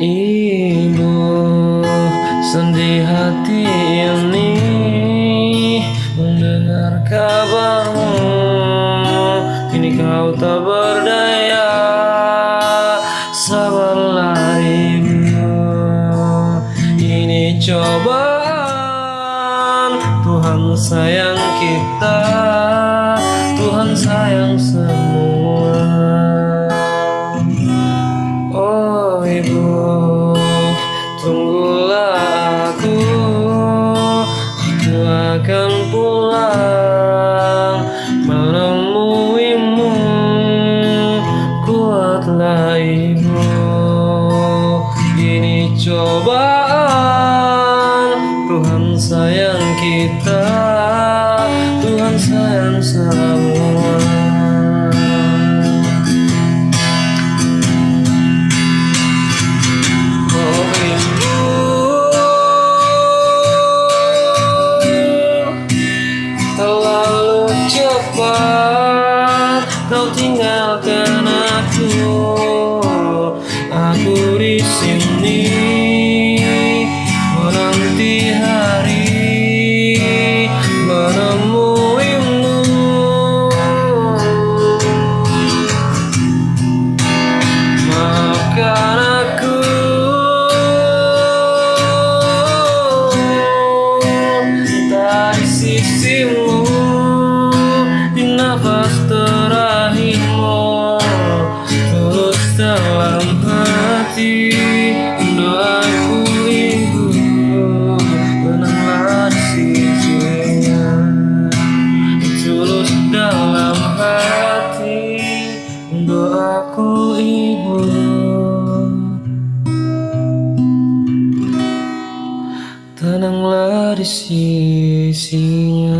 Ibu sedih hati ini Mendengar kabarmu. Kini kau tak berdaya Sabarlah ibu. Ini cobaan Tuhan sayang kita akan pulang Menemuimu. Kuatlah ibu Ini cobaan Tuhan sayang kita Tuhan sayang semua Tenanglah di sisinya